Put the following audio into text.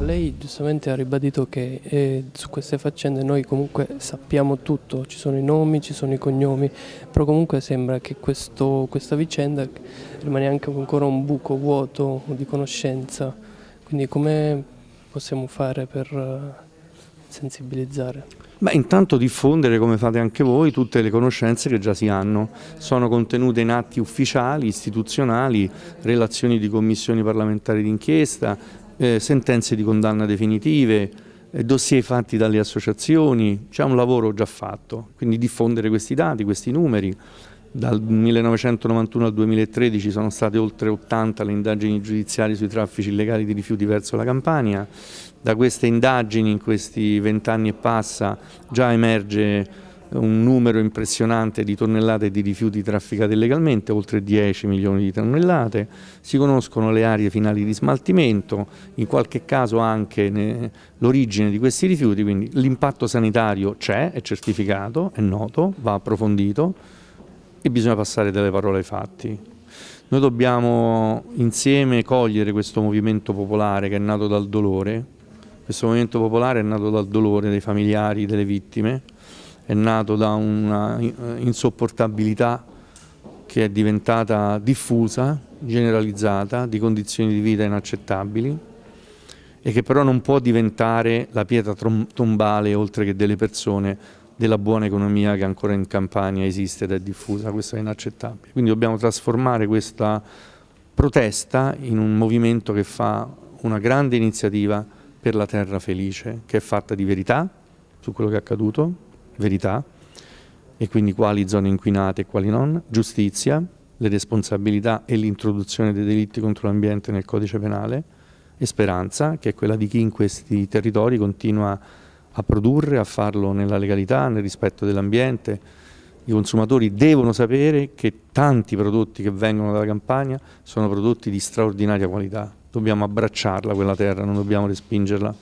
lei giustamente ha ribadito che eh, su queste faccende noi comunque sappiamo tutto, ci sono i nomi, ci sono i cognomi, però comunque sembra che questo, questa vicenda rimane anche ancora un buco vuoto di conoscenza, quindi come possiamo fare per eh, sensibilizzare? Beh, intanto diffondere, come fate anche voi, tutte le conoscenze che già si hanno. Sono contenute in atti ufficiali, istituzionali, relazioni di commissioni parlamentari d'inchiesta, eh, sentenze di condanna definitive, eh, dossier fatti dalle associazioni, c'è un lavoro già fatto, quindi diffondere questi dati, questi numeri. Dal 1991 al 2013 sono state oltre 80 le indagini giudiziarie sui traffici illegali di rifiuti verso la Campania, da queste indagini in questi vent'anni e passa già emerge un numero impressionante di tonnellate di rifiuti trafficate illegalmente, oltre 10 milioni di tonnellate, si conoscono le aree finali di smaltimento, in qualche caso anche l'origine di questi rifiuti, quindi l'impatto sanitario c'è, è certificato, è noto, va approfondito e bisogna passare dalle parole ai fatti. Noi dobbiamo insieme cogliere questo movimento popolare che è nato dal dolore, questo movimento popolare è nato dal dolore dei familiari delle vittime, è nato da una insopportabilità che è diventata diffusa, generalizzata, di condizioni di vita inaccettabili e che però non può diventare la pietra tombale, oltre che delle persone, della buona economia che ancora in Campania esiste ed è diffusa, questo è inaccettabile. Quindi dobbiamo trasformare questa protesta in un movimento che fa una grande iniziativa per la terra felice, che è fatta di verità su quello che è accaduto, verità, e quindi quali zone inquinate e quali non, giustizia, le responsabilità e l'introduzione dei delitti contro l'ambiente nel codice penale, e speranza, che è quella di chi in questi territori continua a produrre, a farlo nella legalità, nel rispetto dell'ambiente. I consumatori devono sapere che tanti prodotti che vengono dalla campagna sono prodotti di straordinaria qualità, dobbiamo abbracciarla quella terra, non dobbiamo respingerla.